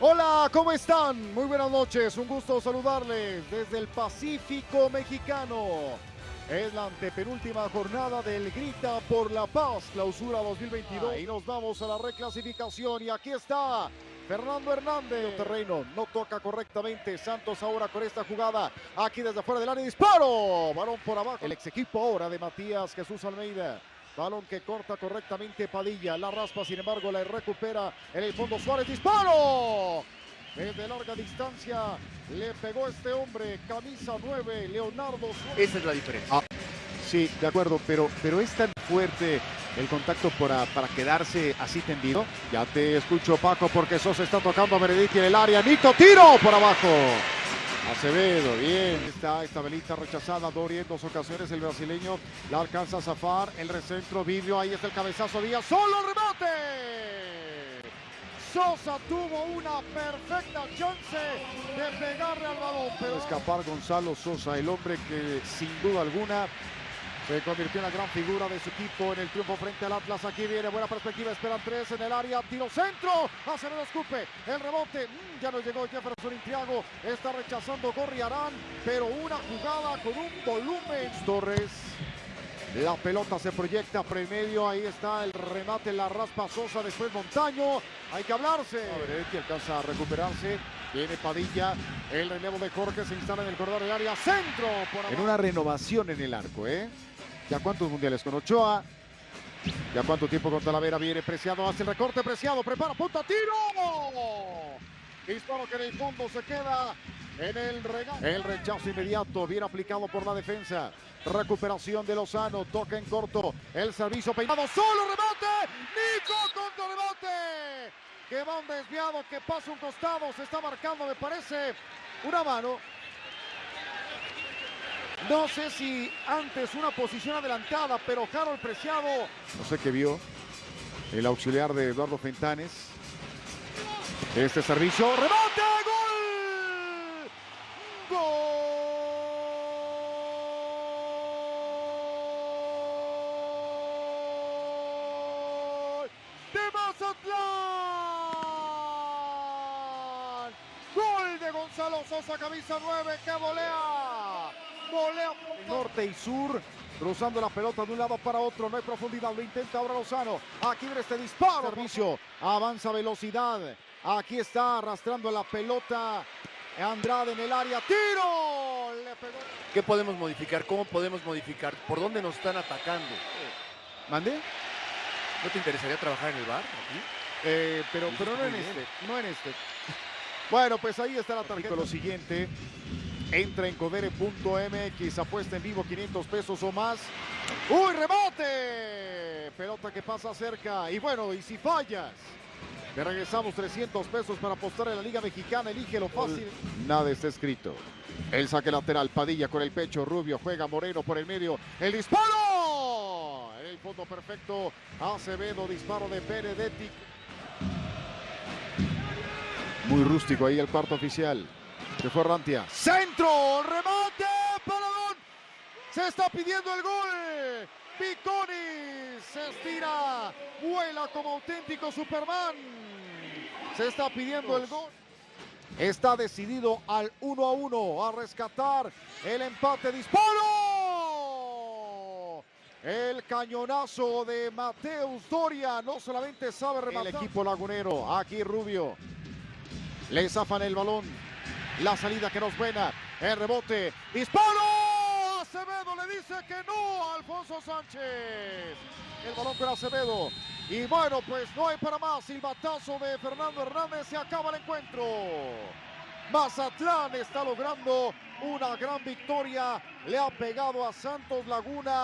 Hola, ¿cómo están? Muy buenas noches, un gusto saludarles desde el Pacífico Mexicano. Es la antepenúltima jornada del Grita por la Paz, clausura 2022. Y nos vamos a la reclasificación y aquí está Fernando Hernández. Terreno no toca correctamente. Santos ahora con esta jugada. Aquí desde fuera del área. Disparo. Balón por abajo. El ex equipo ahora de Matías Jesús Almeida. Balón que corta correctamente Padilla. La raspa, sin embargo, la recupera en el fondo Suárez. ¡Disparo! Desde larga distancia le pegó este hombre. Camisa 9, Leonardo Suárez. Esa es la diferencia. Sí, de acuerdo, pero, pero es tan fuerte el contacto para, para quedarse así tendido. Ya te escucho, Paco, porque Sosa está tocando a Meredith en el área. Nito, tiro por abajo. Acevedo, bien. Esta velita rechazada. Dori en dos ocasiones. El brasileño la alcanza a zafar. El recentro, Vidrio. Ahí está el cabezazo. Díaz. ¡Solo remate! Sosa tuvo una perfecta chance de pegarle al balón. Pero escapar Gonzalo Sosa, el hombre que sin duda alguna se convirtió en la gran figura de su equipo en el triunfo frente al Atlas. Aquí viene buena perspectiva. Esperan tres en el área. Tiro centro. Acevedo escupe. El rebote. Mm, ya no llegó Jefferson Intriago. Está rechazando Gorriarán. Pero una jugada con un volumen. Torres. La pelota se proyecta premedio. Ahí está el remate. La raspa Sosa. Después Montaño. Hay que hablarse. que alcanza a recuperarse. Viene Padilla. El relevo de Jorge se instala en el corredor del área. Centro. Por En una renovación en el arco, ¿eh? ¿Ya cuántos mundiales con Ochoa? ¿Ya cuánto tiempo con Talavera? Viene Preciado, hace el recorte, Preciado, prepara, punta, tiro. Disparo que en el fondo se queda en el regalo. El rechazo inmediato, bien aplicado por la defensa. Recuperación de Lozano, toca en corto. El servicio peinado, solo remate. Nico contra remate. Que va un desviado, que pasa un costado, se está marcando, me parece, una mano. No sé si antes una posición adelantada, pero Harold Preciado. No sé qué vio el auxiliar de Eduardo Fentanes. Este servicio, remate, gol. Gol de Mazatlán. Gol de Gonzalo Sosa, camisa 9, que volea. Norte y sur, cruzando la pelota de un lado para otro, no hay profundidad, lo intenta ahora Lozano, aquí viene este disparo, servicio, avanza velocidad, aquí está arrastrando la pelota Andrade en el área, tiro, le pegó. ¿Qué podemos modificar? ¿Cómo podemos modificar? ¿Por dónde nos están atacando? ¿Mande? ¿No te interesaría trabajar en el bar aquí? Eh, pero, pero no en este, no en este. Bueno, pues ahí está la tarjeta. Lo siguiente, entra en codere.mx, apuesta en vivo 500 pesos o más. ¡Uy, rebote! Pelota que pasa cerca. Y bueno, y si fallas, te regresamos 300 pesos para apostar en la Liga Mexicana. Elige lo fácil. Nada está escrito. El saque lateral, Padilla con el pecho, Rubio juega Moreno por el medio. ¡El disparo! El fondo perfecto, Acevedo, disparo de Benedetti. Muy rústico ahí el cuarto oficial. Se fue Rantia. Centro, remate, paradón. Se está pidiendo el gol. Viconi se estira, vuela como auténtico Superman. Se está pidiendo el gol. Está decidido al 1 a 1 a rescatar el empate. ¡Disparo! El cañonazo de Mateus Doria no solamente sabe rematar. El equipo lagunero, aquí Rubio. Le zafan el balón. La salida que no es buena. El rebote. ¡Disparo! Acevedo le dice que no a Alfonso Sánchez. El balón para Acevedo. Y bueno, pues no hay para más. Silbatazo de Fernando Hernández. Se acaba el encuentro. Mazatlán está logrando una gran victoria. Le ha pegado a Santos Laguna.